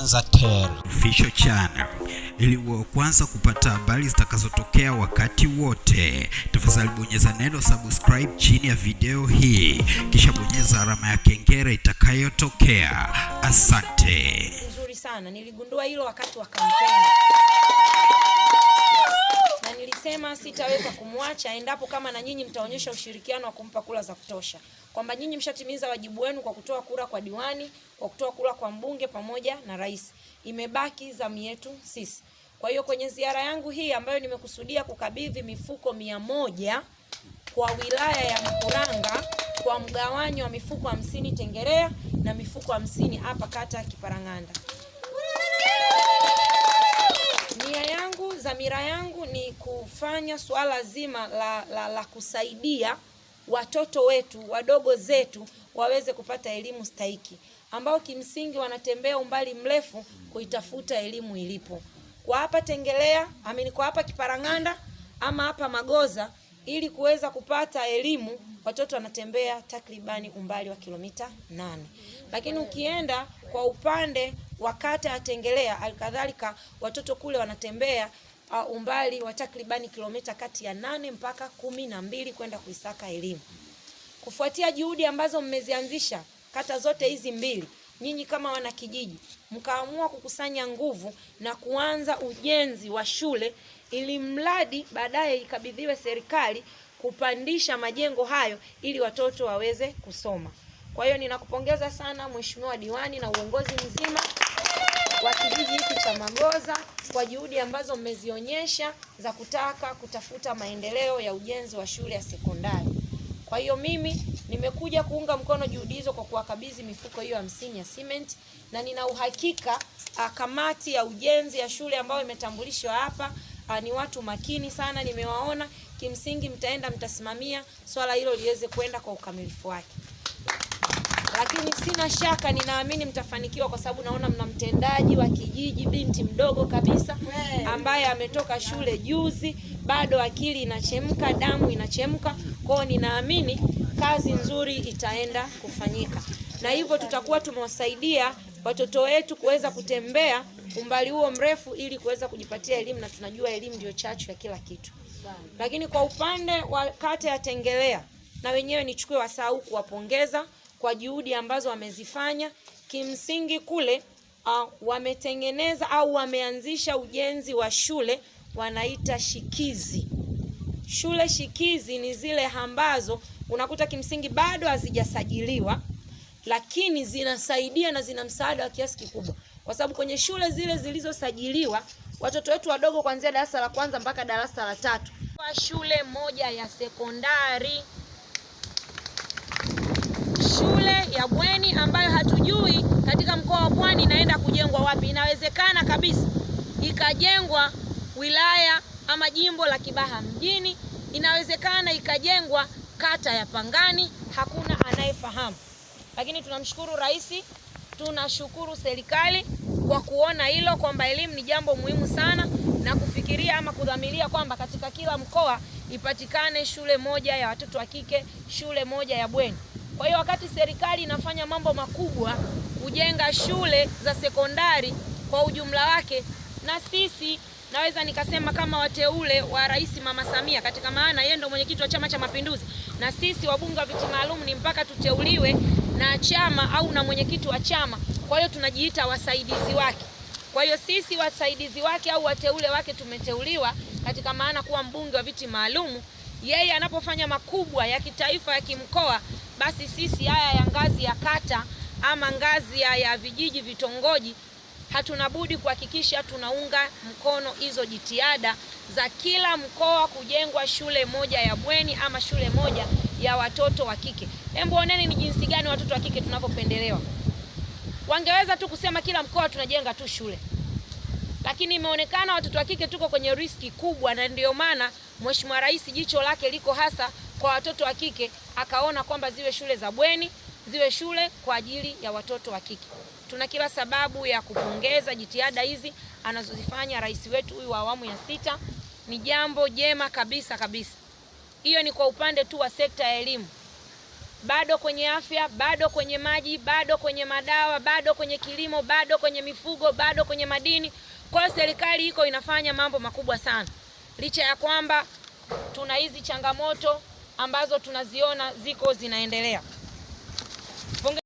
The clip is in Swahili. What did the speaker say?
Official Channel ili uwe kwanza kupata habari zitakazotokea wakati wote. Tafadhali bonyeza neno subscribe chini ya video hii, kisha bonyeza alama ya kengele itakayotokea. Asante. nzuri sana. Niligundua hilo wakati wa kampeni na nilisema sitaweza kumwacha endapo kama na nyinyi mtaonyesha ushirikiano wa kumpa kula za kutosha, kwamba nyinyi mshatimiza wajibu wenu kwa kutoa kura kwa diwani, kwa kutoa kura kwa mbunge pamoja na rais. Imebaki zamu yetu sisi. Kwa hiyo kwenye ziara yangu hii ambayo nimekusudia kukabidhi mifuko mia moja kwa wilaya ya Mkuranga kwa mgawanyo wa mifuko hamsini Tengerea na mifuko hamsini hapa kata Kiparang'anda. Dhamira yangu ni kufanya suala zima la, la, la kusaidia watoto wetu wadogo zetu waweze kupata elimu stahiki, ambao kimsingi wanatembea umbali mrefu kuitafuta elimu ilipo. Kwa hapa Tengelea, amini kwa hapa Kiparang'anda ama hapa Magoza, ili kuweza kupata elimu watoto wanatembea takribani umbali wa kilomita nane, lakini ukienda kwa upande wa atengelea alikadhalika watoto kule wanatembea uh, umbali wa takribani kilomita kati ya nane mpaka kumi na mbili kwenda kuisaka elimu. Kufuatia juhudi ambazo mmezianzisha kata zote hizi mbili, nyinyi kama wanakijiji mkaamua kukusanya nguvu na kuanza ujenzi wa shule ili mradi baadaye ikabidhiwe serikali kupandisha majengo hayo ili watoto waweze kusoma. Kwa hiyo ninakupongeza sana Mheshimiwa Diwani na uongozi mzima wa kijiji hiki cha Magoza kwa juhudi ambazo mmezionyesha za kutaka kutafuta maendeleo ya ujenzi wa shule ya sekondari. Kwa hiyo mimi nimekuja kuunga mkono juhudi hizo kwa kuwakabidhi mifuko hiyo hamsini ya cement na nina uhakika ah, kamati ya ujenzi ya shule ambayo imetambulishwa hapa ah, ni watu makini sana, nimewaona. Kimsingi mtaenda mtasimamia swala hilo liweze kwenda kwa ukamilifu wake lakini sina shaka, ninaamini mtafanikiwa kwa sababu naona mna mtendaji wa kijiji, binti mdogo kabisa ambaye ametoka shule juzi, bado akili inachemka, damu inachemka. Kwao ninaamini kazi nzuri itaenda kufanyika, na hivyo tutakuwa tumewasaidia watoto wetu kuweza kutembea umbali huo mrefu ili kuweza kujipatia elimu, na tunajua elimu ndio chachu ya kila kitu. Lakini kwa upande wa kata ya Tengelea, na wenyewe nichukue wasaa huu kuwapongeza kwa juhudi ambazo wamezifanya. Kimsingi kule uh, wametengeneza au wameanzisha ujenzi wa shule wanaita shikizi. Shule shikizi ni zile ambazo unakuta kimsingi bado hazijasajiliwa, lakini zinasaidia na zina msaada wa kiasi kikubwa, kwa sababu kwenye shule zile zilizosajiliwa watoto wetu wadogo kuanzia darasa la kwanza mpaka darasa la tatu shule moja ya sekondari shule ya bweni ambayo hatujui katika mkoa wa Pwani inaenda kujengwa wapi. Inawezekana kabisa ikajengwa wilaya ama jimbo la Kibaha mjini, inawezekana ikajengwa kata ya Pangani, hakuna anayefahamu. Lakini tunamshukuru Rais, tunashukuru serikali kwa kuona hilo kwamba elimu ni jambo muhimu sana na kufikiria ama kudhamiria kwamba katika kila mkoa ipatikane shule moja ya watoto wa kike, shule moja ya bweni. Kwa hiyo wakati serikali inafanya mambo makubwa kujenga shule za sekondari kwa ujumla wake, na sisi naweza nikasema kama wateule wa Rais Mama Samia, katika maana yeye ndo mwenyekiti wa Chama cha Mapinduzi, na sisi wabunge wa viti maalum ni mpaka tuteuliwe na chama au na mwenyekiti wa chama. Kwa hiyo tunajiita wasaidizi wake. Kwa hiyo sisi wasaidizi wake au wateule wake tumeteuliwa katika maana kuwa mbunge wa viti maalum. Yeye anapofanya makubwa ya kitaifa ya kimkoa, basi sisi haya ya ngazi ya kata ama ngazi ya, ya vijiji vitongoji, hatuna budi kuhakikisha tunaunga mkono hizo jitihada za kila mkoa kujengwa shule moja ya bweni ama shule moja ya watoto wa kike. Hebu oneni ni jinsi gani watoto wa kike tunavyopendelewa. Wangeweza tu kusema kila mkoa tunajenga tu shule, lakini imeonekana watoto wa kike tuko kwenye riski kubwa, na ndio maana Mheshimiwa Rais jicho lake liko hasa kwa watoto wa kike, akaona kwamba ziwe shule za bweni, ziwe shule kwa ajili ya watoto wa kike. Tuna kila sababu ya kupongeza jitihada hizi anazozifanya rais wetu huyu wa awamu ya sita, ni jambo jema kabisa kabisa. Hiyo ni kwa upande tu wa sekta ya elimu. bado kwenye afya, bado kwenye maji, bado kwenye madawa, bado kwenye kilimo, bado kwenye mifugo, bado kwenye madini. Kwa serikali iko inafanya mambo makubwa sana, licha ya kwamba tuna hizi changamoto ambazo tunaziona ziko zinaendelea.